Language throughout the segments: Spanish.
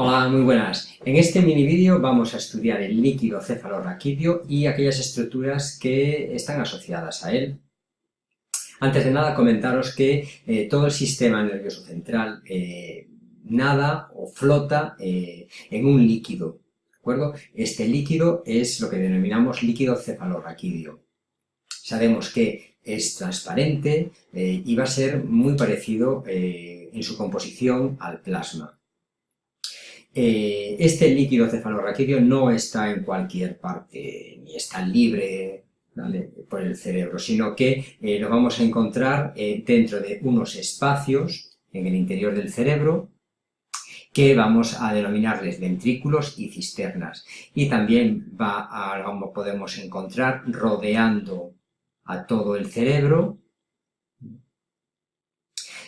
Hola, muy buenas. En este mini vídeo vamos a estudiar el líquido cefalorraquídeo y aquellas estructuras que están asociadas a él. Antes de nada, comentaros que eh, todo el sistema nervioso central eh, nada o flota eh, en un líquido, ¿de acuerdo? Este líquido es lo que denominamos líquido cefalorraquídeo. Sabemos que es transparente y va a ser muy parecido en su composición al plasma. Eh, este líquido cefalorraquídeo no está en cualquier parte, ni está libre por el cerebro, sino que eh, lo vamos a encontrar eh, dentro de unos espacios en el interior del cerebro que vamos a denominarles ventrículos y cisternas. Y también va a, podemos encontrar, rodeando a todo el cerebro,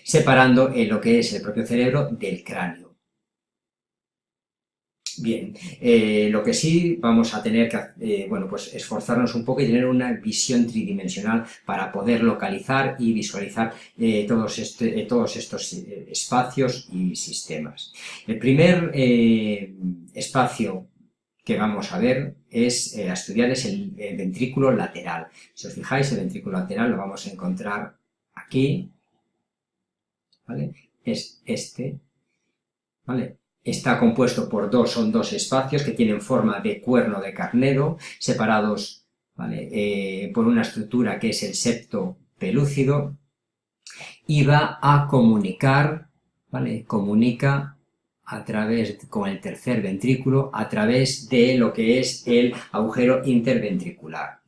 separando lo que es el propio cerebro del cráneo. Bien, eh, lo que sí vamos a tener que eh, bueno, pues esforzarnos un poco y tener una visión tridimensional para poder localizar y visualizar eh, todos, este, todos estos espacios y sistemas. El primer espacio que vamos a ver es a estudiar es el, el, ventrículo lateral. Si os fijáis, el ventrículo lateral lo vamos a encontrar aquí, ¿vale? Es este, ¿vale? Está compuesto por dos, son dos espacios que tienen forma de cuerno de carnero, separados eh, por una estructura que es el septo pelúcido, y va a comunicar, ¿vale? comunica a través, con el tercer ventrículo, a través de lo que es el agujero interventricular.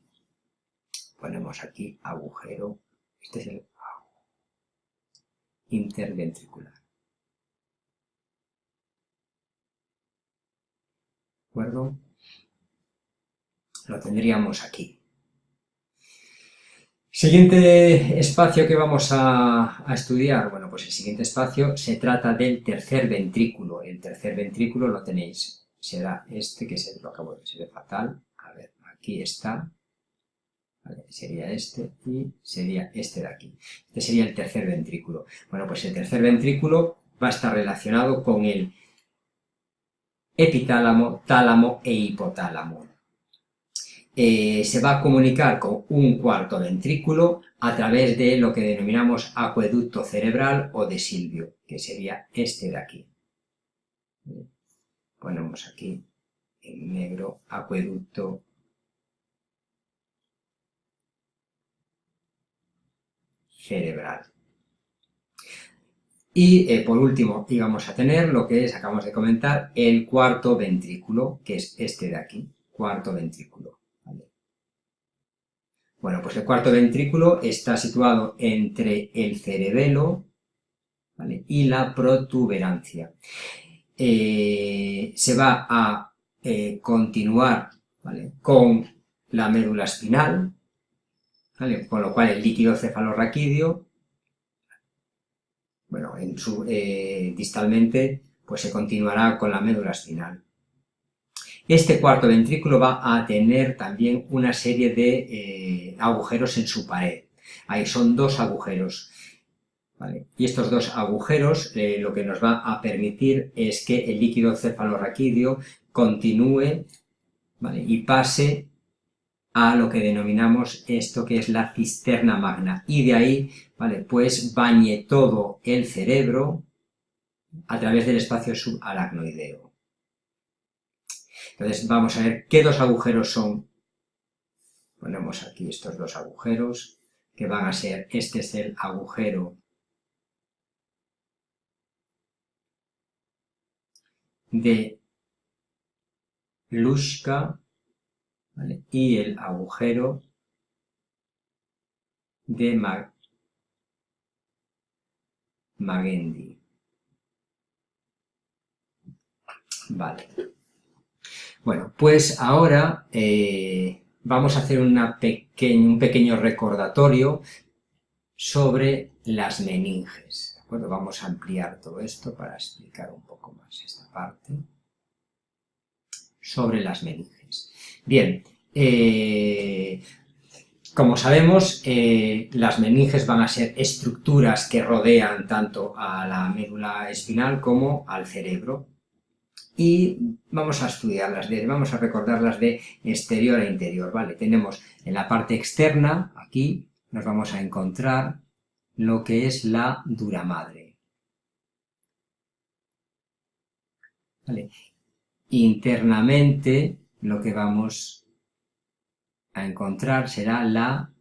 Ponemos aquí agujero, este es el interventricular. Acuerdo? Lo tendríamos aquí. Siguiente espacio que vamos a, estudiar, bueno, pues el siguiente espacio se trata del tercer ventrículo. El tercer ventrículo lo tenéis, será este que se lo acabo de decir fatal. A ver, aquí está, sería este y sería este de aquí. Este sería el tercer ventrículo. Bueno, pues el tercer ventrículo va a estar relacionado con el epitálamo, tálamo e hipotálamo. Eh, se va a comunicar con un cuarto ventrículo a través de lo que denominamos acueducto cerebral o de Silvio, que sería este de aquí. Ponemos aquí en negro acueducto cerebral. Y eh, por último íbamos a tener lo que es, acabamos de comentar, el cuarto ventrículo, que es este de aquí, cuarto ventrículo. Bueno, pues el cuarto ventrículo está situado entre el cerebelo y la protuberancia. Eh, se va a eh, continuar con la médula espinal, con lo cual el líquido cefalorraquídeo bueno, en su, eh, distalmente pues se continuará con la médula espinal. Este cuarto ventrículo va a tener también una serie de eh, agujeros en su pared. Ahí son dos agujeros. Y estos dos agujeros eh, lo que nos va a permitir es que el líquido cefalorraquídeo continúe y pase a lo que denominamos esto que es la cisterna magna. Y de ahí, ¿vale? Pues bañe todo el cerebro a través del espacio subaracnoideo. Entonces vamos a ver qué dos agujeros son. Ponemos aquí estos dos agujeros, que van a ser, este es el agujero de Lushka, y el agujero de Magendi. Vale. Bueno, pues ahora eh, vamos a hacer un pequeño recordatorio sobre las meninges. Vamos a ampliar todo esto para explicar un poco más esta parte sobre las meninges. Bien, eh, como sabemos, eh, las meninges van a ser estructuras que rodean tanto a la médula espinal como al cerebro. y vamos a estudiarlas, de, vamos a recordarlas de exterior a interior, ¿vale? Tenemos en la parte externa, aquí, nos vamos a encontrar lo que es la dura madre. Internamente, lo que vamos a encontrar será la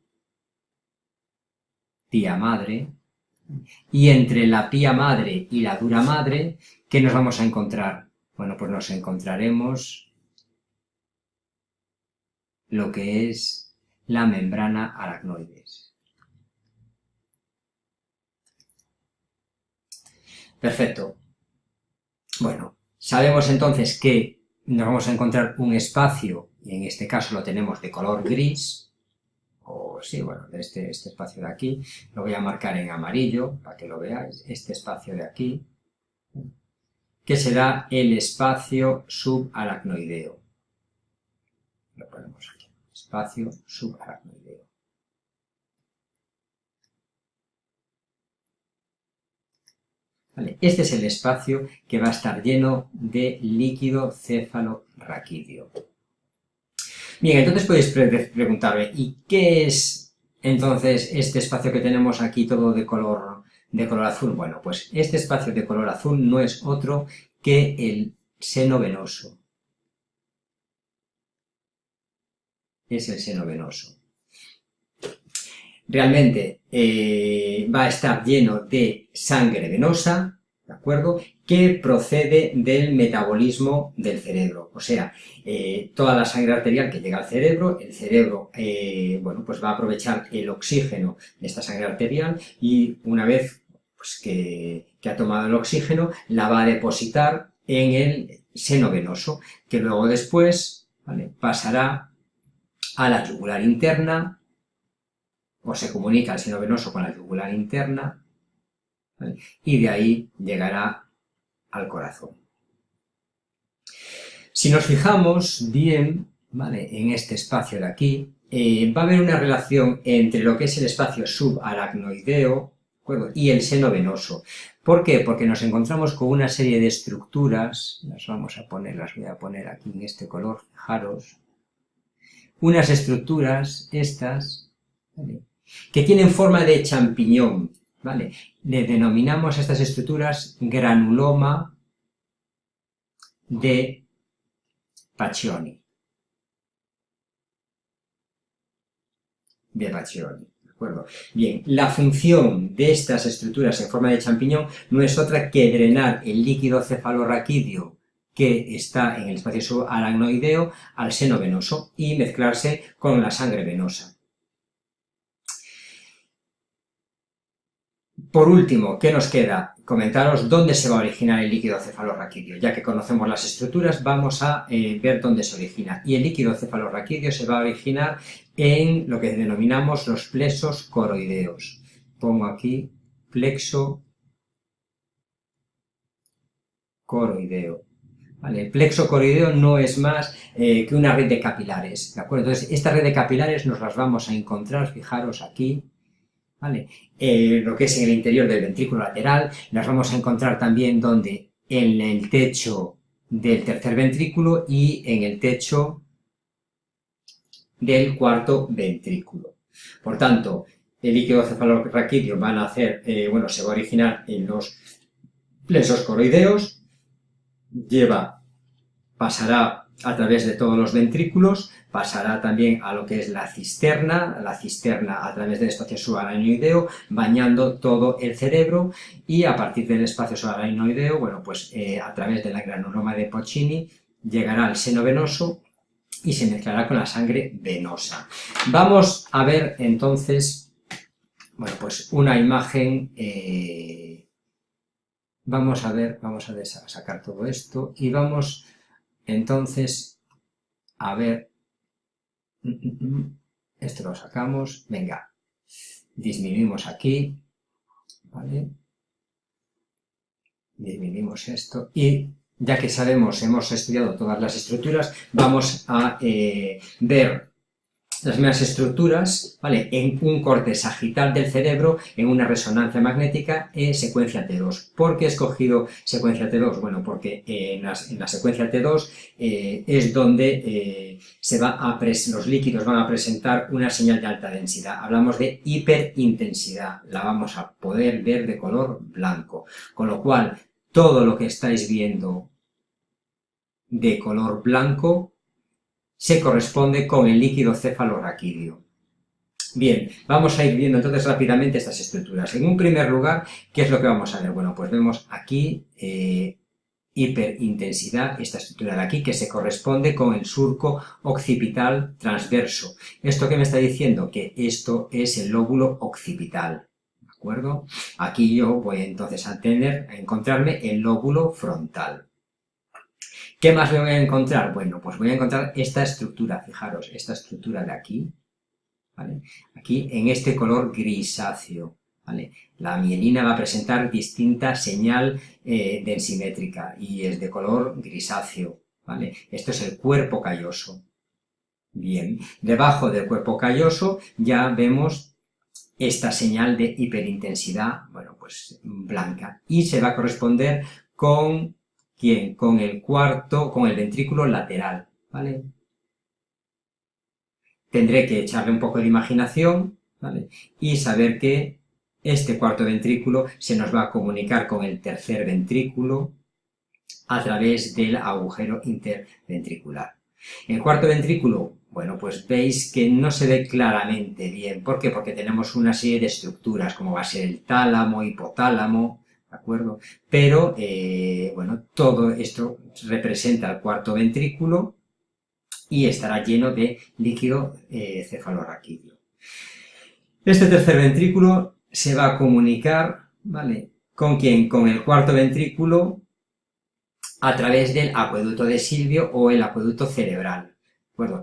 pía madre, y entre la pía madre y la dura madre, ¿qué nos vamos a encontrar? Bueno, pues nos encontraremos lo que es la membrana aracnoides. Perfecto. Bueno, sabemos entonces que nos vamos a encontrar un espacio, y en este caso lo tenemos de color gris, o sí, bueno, este, este espacio de aquí, lo voy a marcar en amarillo para que lo veáis, este espacio de aquí, que será el espacio subaracnoideo. Lo ponemos aquí, espacio subaracnoideo. este es el espacio que va a estar lleno de líquido céfalo-raquídeo. Bien, entonces podéis preguntarme, ¿y qué es entonces este espacio que tenemos aquí todo de color de color azul? Bueno, pues este espacio de color azul no es otro que el seno venoso. Es el seno venoso. Realmente eh, va a estar lleno de sangre venosa, ¿de acuerdo? Que procede del metabolismo del cerebro. O sea, eh, toda la sangre arterial que llega al cerebro, el cerebro, eh, bueno, pues va a aprovechar el oxígeno de esta sangre arterial y una vez pues, que, ha tomado el oxígeno, la va a depositar en el seno venoso, que luego después pasará a la yugular interna, o se comunica el seno venoso con la yugular interna, y de ahí llegará al corazón. Si nos fijamos bien en este espacio de aquí, eh, va a haber una relación entre lo que es el espacio subaracnoideo y el seno venoso. ¿Por qué? Porque nos encontramos con una serie de estructuras, las vamos a poner, las voy a poner aquí en este color, fijaros, unas estructuras, estas, que tienen forma de champiñón, ¿vale? Le denominamos a estas estructuras granuloma de Pacioni. De Pacioni. Bien, la función de estas estructuras en forma de champiñón no es otra que drenar el líquido cefalorraquídeo que está en el espacio subaracnoideo al seno venoso y mezclarse con la sangre venosa. Por último, ¿qué nos queda? Comentaros dónde se va a originar el líquido cefalorraquídeo. Ya que conocemos las estructuras, vamos a eh, ver dónde se origina. Y el líquido cefalorraquídeo se va a originar en lo que denominamos los plexos coroideos. Pongo aquí plexo coroideo. El plexo coroideo no es más eh, que una red de capilares, ¿de acuerdo? Entonces, esta red de capilares nos las vamos a encontrar, fijaros aquí, Eh, lo que es en el interior del ventrículo lateral, las vamos a encontrar también donde en el techo del tercer ventrículo y en el techo del cuarto ventrículo. Por tanto, el líquido cefalorraquídeo van a hacer, eh, bueno, se va a originar en los plexos coroideos, lleva, pasará a través de todos los ventrículos, pasará también a lo que es la cisterna, la cisterna a través del espacio subaracnoideo, bañando todo el cerebro, y a partir del espacio subaracnoideo, bueno, pues eh, a través de la granuloma de Pocini, llegará al seno venoso, y se mezclará con la sangre venosa. Vamos a ver entonces, bueno, pues una imagen, eh, vamos a ver, vamos a sacar todo esto y vamos entonces a ver, mm, mm, mm, esto lo sacamos, venga, disminuimos aquí, ¿vale? Disminuimos esto y ya que sabemos, hemos estudiado todas las estructuras, vamos a eh, ver las mismas estructuras, ¿vale? En un corte sagital del cerebro, en una resonancia magnética en secuencia T2. ¿Por qué he escogido secuencia T2? Bueno, porque en, la secuencia T2 eh, es donde eh, se va a los líquidos van a presentar una señal de alta densidad. Hablamos de hiperintensidad, la vamos a poder ver de color blanco. Con lo cual, todo lo que estáis viendo de color blanco se corresponde con el líquido cefalorraquídeo. Bien, vamos a ir viendo entonces rápidamente estas estructuras. En un primer lugar, ¿qué es lo que vamos a ver? Bueno, pues vemos aquí eh, hiperintensidad, esta estructura de aquí, que se corresponde con el surco occipital transverso. ¿Esto qué me está diciendo? Que esto es el lóbulo occipital. ¿De acuerdo? Aquí yo voy entonces a tener, a encontrarme el lóbulo frontal. ¿Qué más voy a encontrar? Bueno, pues voy a encontrar esta estructura, fijaros, esta estructura de aquí, ¿vale? Aquí en este color grisáceo, ¿vale? La mielina va a presentar distinta señal eh, densimétrica y es de color grisáceo, ¿vale? Esto es el cuerpo calloso. Bien, debajo del cuerpo calloso ya vemos esta señal de hiperintensidad, bueno, pues blanca, y se va a corresponder con ¿Quién? Con el cuarto, con el ventrículo lateral, ¿vale? Tendré que echarle un poco de imaginación, ¿vale? Y saber que este cuarto ventrículo se nos va a comunicar con el tercer ventrículo a través del agujero interventricular. El cuarto ventrículo, bueno, pues veis que no se ve claramente bien. ¿Por qué? Porque tenemos una serie de estructuras, como va a ser el tálamo, hipotálamo, ¿de acuerdo? Pero, eh, bueno, todo esto representa el cuarto ventrículo y estará lleno de líquido eh, cefalorraquídeo. Este tercer ventrículo se va a comunicar, ¿vale? ¿Con quién? Con el cuarto ventrículo a través del acueducto de Silvio o el acueducto cerebral.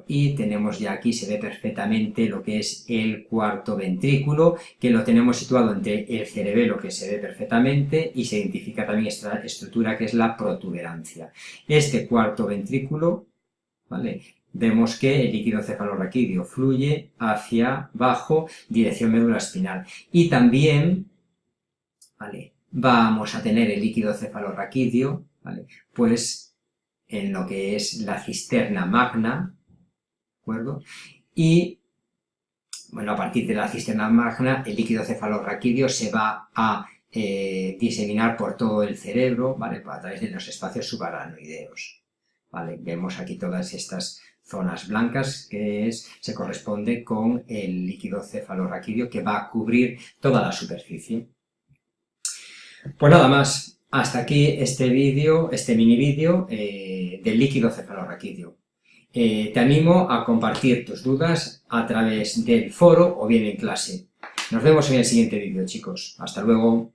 Y tenemos ya aquí, se ve perfectamente lo que es el cuarto ventrículo, que lo tenemos situado entre el cerebelo, que se ve perfectamente, y se identifica también esta estructura que es la protuberancia. Este cuarto ventrículo, ¿vale? Vemos que el líquido cefalorraquídeo fluye hacia abajo, dirección médula espinal. Y también, ¿vale? Vamos a tener el líquido cefalorraquídeo, ¿vale? Pues en lo que es la cisterna magna, y, bueno, a partir de la cisterna magna, el líquido cefalorraquídeo se va a eh, diseminar por todo el cerebro, ¿vale? A través de los espacios subaranoideos, ¿vale? Vemos aquí todas estas zonas blancas que se corresponde con el líquido cefalorraquídeo que va a cubrir toda la superficie. Pues nada más, hasta aquí este vídeo, este mini vídeo eh, del líquido cefalorraquídeo. Eh, te animo a compartir tus dudas a través del foro o bien en clase. Nos vemos en el siguiente vídeo, chicos. Hasta luego.